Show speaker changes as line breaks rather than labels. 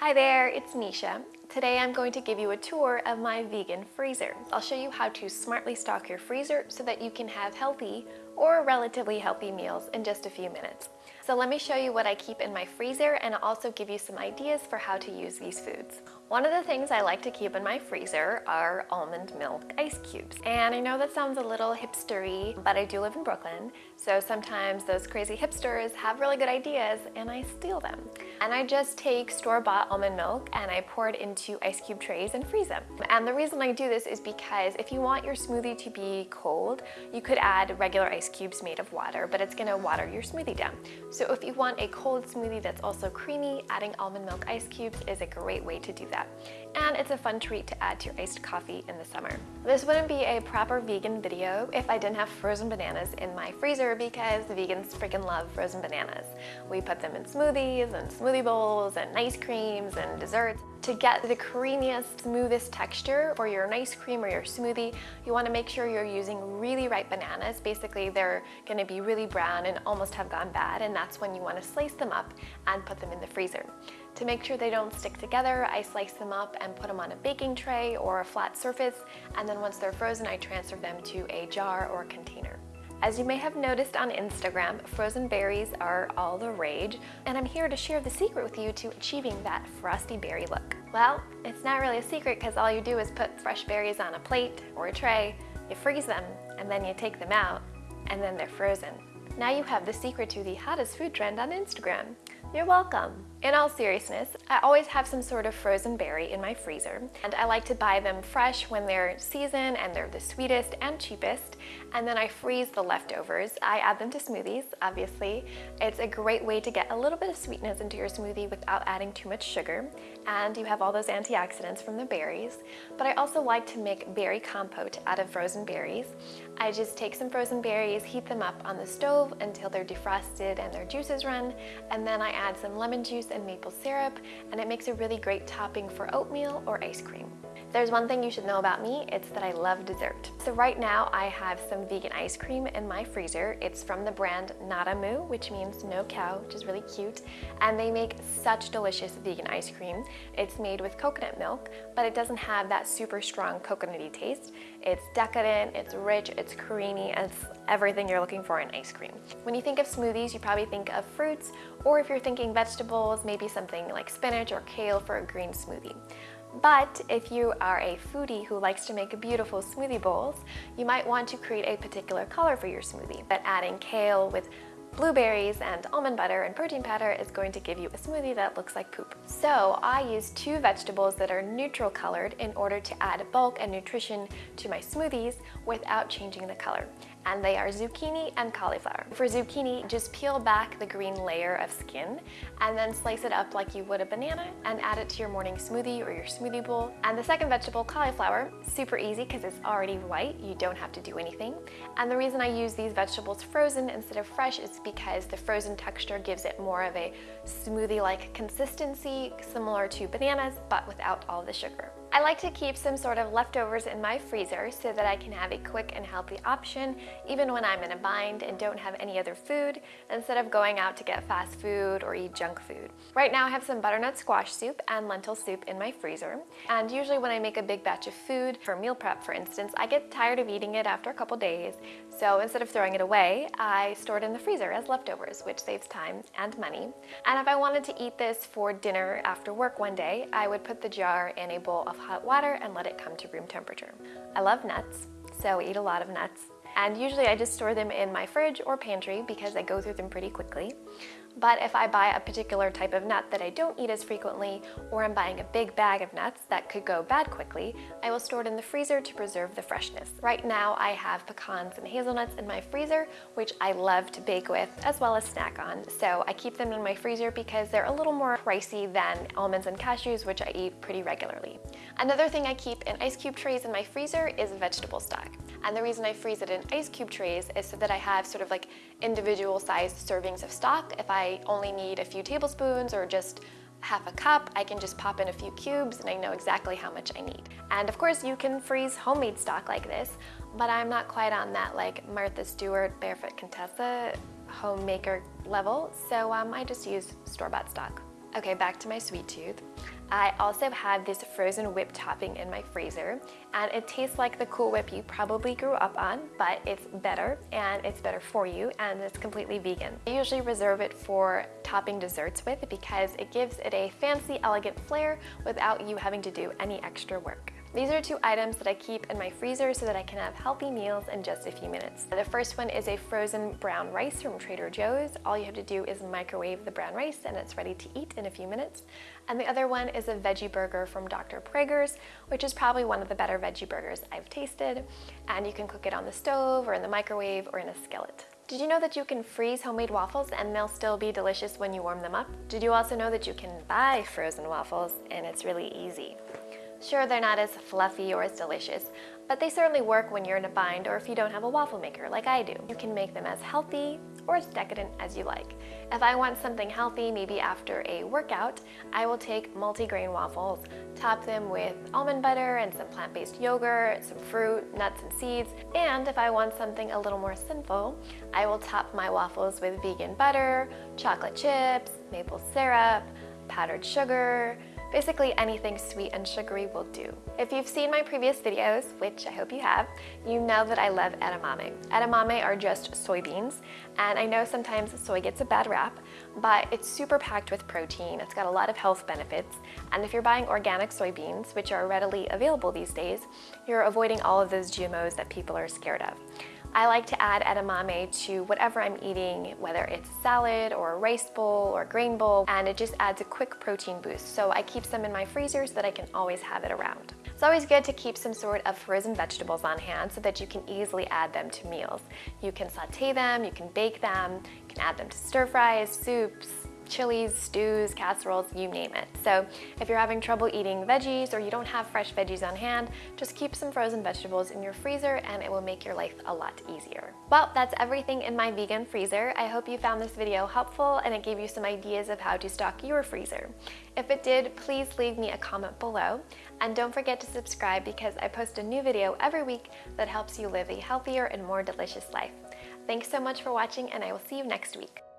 Hi there, it's Nisha. Today I'm going to give you a tour of my vegan freezer. I'll show you how to smartly stock your freezer so that you can have healthy or relatively healthy meals in just a few minutes. So let me show you what I keep in my freezer and also give you some ideas for how to use these foods. One of the things I like to keep in my freezer are almond milk ice cubes. And I know that sounds a little hipstery, but I do live in Brooklyn, so sometimes those crazy hipsters have really good ideas and I steal them. And I just take store-bought almond milk and I pour it into ice cube trays and freeze them. And the reason I do this is because if you want your smoothie to be cold, you could add regular ice cubes made of water, but it's gonna water your smoothie down. So if you want a cold smoothie that's also creamy, adding almond milk ice cubes is a great way to do that. And it's a fun treat to add to your iced coffee in the summer. This wouldn't be a proper vegan video if I didn't have frozen bananas in my freezer because vegans freaking love frozen bananas. We put them in smoothies and smoothie bowls and ice creams and desserts. To get the creamiest, smoothest texture for your ice cream or your smoothie, you want to make sure you're using really ripe bananas. Basically, they're going to be really brown and almost have gone bad, and that's when you want to slice them up and put them in the freezer. To make sure they don't stick together, I slice them up and put them on a baking tray or a flat surface, and then once they're frozen, I transfer them to a jar or container. As you may have noticed on Instagram, frozen berries are all the rage, and I'm here to share the secret with you to achieving that frosty berry look. Well, it's not really a secret because all you do is put fresh berries on a plate or a tray, you freeze them, and then you take them out, and then they're frozen. Now you have the secret to the hottest food trend on Instagram. You're welcome. In all seriousness, I always have some sort of frozen berry in my freezer, and I like to buy them fresh when they're season and they're the sweetest and cheapest, and then I freeze the leftovers. I add them to smoothies, obviously. It's a great way to get a little bit of sweetness into your smoothie without adding too much sugar, and you have all those antioxidants from the berries. But I also like to make berry compote out of frozen berries. I just take some frozen berries, heat them up on the stove until they're defrosted and their juices run, and then I add some lemon juice and maple syrup, and it makes a really great topping for oatmeal or ice cream. There's one thing you should know about me, it's that I love dessert. So right now I have some vegan ice cream in my freezer. It's from the brand Nada Moo, which means no cow, which is really cute. And they make such delicious vegan ice cream. It's made with coconut milk, but it doesn't have that super strong coconutty taste. It's decadent, it's rich, it's creamy, it's everything you're looking for in ice cream. When you think of smoothies, you probably think of fruits, or if you're thinking vegetables, maybe something like spinach or kale for a green smoothie. But if you are a foodie who likes to make beautiful smoothie bowls, you might want to create a particular color for your smoothie. But adding kale with blueberries and almond butter and protein powder is going to give you a smoothie that looks like poop. So I use two vegetables that are neutral colored in order to add bulk and nutrition to my smoothies without changing the color and they are zucchini and cauliflower. For zucchini, just peel back the green layer of skin and then slice it up like you would a banana and add it to your morning smoothie or your smoothie bowl. And the second vegetable, cauliflower, super easy because it's already white, you don't have to do anything. And the reason I use these vegetables frozen instead of fresh is because the frozen texture gives it more of a smoothie-like consistency, similar to bananas, but without all the sugar. I like to keep some sort of leftovers in my freezer so that I can have a quick and healthy option even when I'm in a bind and don't have any other food instead of going out to get fast food or eat junk food. Right now I have some butternut squash soup and lentil soup in my freezer and usually when I make a big batch of food for meal prep for instance I get tired of eating it after a couple days so instead of throwing it away I store it in the freezer as leftovers which saves time and money and if I wanted to eat this for dinner after work one day I would put the jar in a bowl of hot water and let it come to room temperature. I love nuts, so eat a lot of nuts. And usually I just store them in my fridge or pantry because I go through them pretty quickly. But if I buy a particular type of nut that I don't eat as frequently, or I'm buying a big bag of nuts that could go bad quickly, I will store it in the freezer to preserve the freshness. Right now I have pecans and hazelnuts in my freezer, which I love to bake with as well as snack on. So I keep them in my freezer because they're a little more pricey than almonds and cashews, which I eat pretty regularly. Another thing I keep in ice cube trays in my freezer is vegetable stock. And the reason I freeze it in ice cube trays is so that I have sort of like individual sized servings of stock. If I only need a few tablespoons or just half a cup, I can just pop in a few cubes and I know exactly how much I need. And of course you can freeze homemade stock like this, but I'm not quite on that like Martha Stewart Barefoot Contessa homemaker level, so um, I just use store-bought stock. Okay, back to my sweet tooth. I also have this frozen whip topping in my freezer and it tastes like the Cool Whip you probably grew up on, but it's better and it's better for you and it's completely vegan. I usually reserve it for topping desserts with because it gives it a fancy, elegant flair without you having to do any extra work. These are two items that I keep in my freezer so that I can have healthy meals in just a few minutes. The first one is a frozen brown rice from Trader Joe's. All you have to do is microwave the brown rice and it's ready to eat in a few minutes. And the other one is a veggie burger from Dr. Praeger's, which is probably one of the better veggie burgers I've tasted. And you can cook it on the stove or in the microwave or in a skillet. Did you know that you can freeze homemade waffles and they'll still be delicious when you warm them up? Did you also know that you can buy frozen waffles and it's really easy? Sure, they're not as fluffy or as delicious, but they certainly work when you're in a bind or if you don't have a waffle maker like I do. You can make them as healthy or as decadent as you like. If I want something healthy, maybe after a workout, I will take multigrain waffles, top them with almond butter and some plant-based yogurt, some fruit, nuts and seeds, and if I want something a little more sinful, I will top my waffles with vegan butter, chocolate chips, maple syrup, powdered sugar, Basically anything sweet and sugary will do. If you've seen my previous videos, which I hope you have, you know that I love edamame. Edamame are just soybeans, and I know sometimes soy gets a bad rap, but it's super packed with protein, it's got a lot of health benefits, and if you're buying organic soybeans, which are readily available these days, you're avoiding all of those GMOs that people are scared of. I like to add edamame to whatever I'm eating, whether it's salad or a rice bowl or grain bowl, and it just adds a quick protein boost. So I keep some in my freezer so that I can always have it around. It's always good to keep some sort of frozen vegetables on hand so that you can easily add them to meals. You can saute them, you can bake them, you can add them to stir fries, soups, chilies, stews, casseroles, you name it. So if you're having trouble eating veggies or you don't have fresh veggies on hand, just keep some frozen vegetables in your freezer and it will make your life a lot easier. Well, that's everything in my vegan freezer. I hope you found this video helpful and it gave you some ideas of how to stock your freezer. If it did, please leave me a comment below. And don't forget to subscribe because I post a new video every week that helps you live a healthier and more delicious life. Thanks so much for watching and I will see you next week.